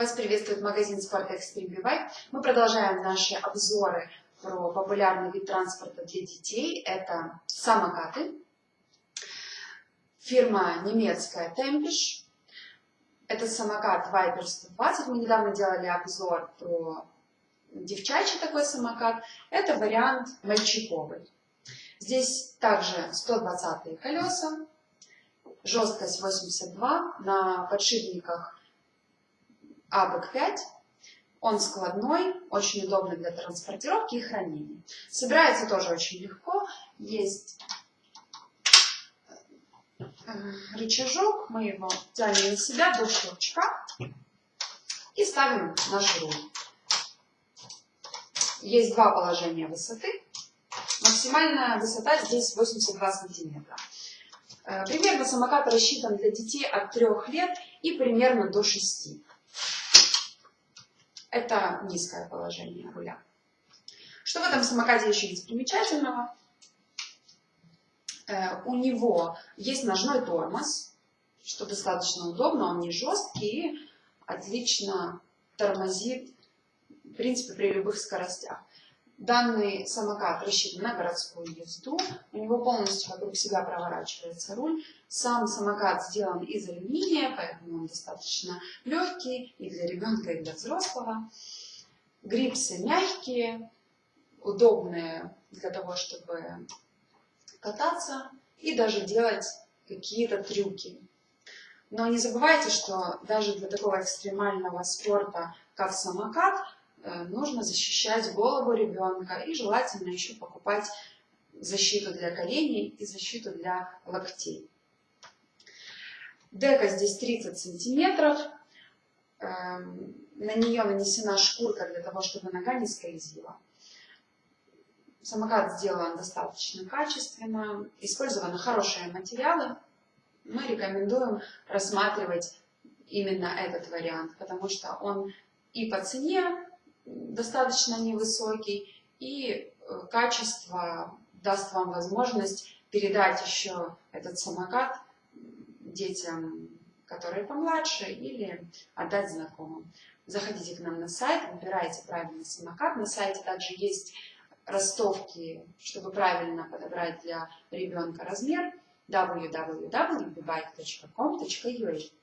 Вас приветствует магазин спорта Extreme Bike. Мы продолжаем наши обзоры про популярный вид транспорта для детей. Это самокаты. Фирма немецкая Tempish. Это самокат Viper 120. Мы недавно делали обзор про девчачий такой самокат. Это вариант мальчиковый. Здесь также 120 колеса, жесткость 82, на подшипниках АБК-5. Он складной, очень удобный для транспортировки и хранения. Собирается тоже очень легко. Есть э, рычажок, мы его тянем на себя до щелчка и ставим наш руль. Есть два положения высоты. Максимальная высота здесь 82 сантиметра. Э, примерно самокат рассчитан для детей от 3 лет и примерно до 6. Это низкое положение руля. Что в этом самокате еще есть примечательного? Э, у него есть ножной тормоз, что достаточно удобно, он не жесткий и отлично тормозит, в принципе, при любых скоростях. Данный самокат рассчитан на городскую езду, у него полностью вокруг себя проворачивается руль. Сам самокат сделан из алюминия, поэтому он достаточно легкий и для ребенка, и для взрослого. Грипсы мягкие, удобные для того, чтобы кататься и даже делать какие-то трюки. Но не забывайте, что даже для такого экстремального спорта, как самокат, нужно защищать голову ребенка и желательно еще покупать защиту для коленей и защиту для локтей. Дека здесь 30 сантиметров. Эм, на нее нанесена шкурка для того, чтобы нога не скользила. Самокат сделан достаточно качественно, использованы хорошие материалы. Мы рекомендуем рассматривать именно этот вариант, потому что он и по цене достаточно невысокий, и э, качество даст вам возможность передать еще этот самокат детям, которые помладше, или отдать знакомым. Заходите к нам на сайт, выбирайте правильный самокат. На сайте также есть ростовки, чтобы правильно подобрать для ребенка размер www.bike.com.ua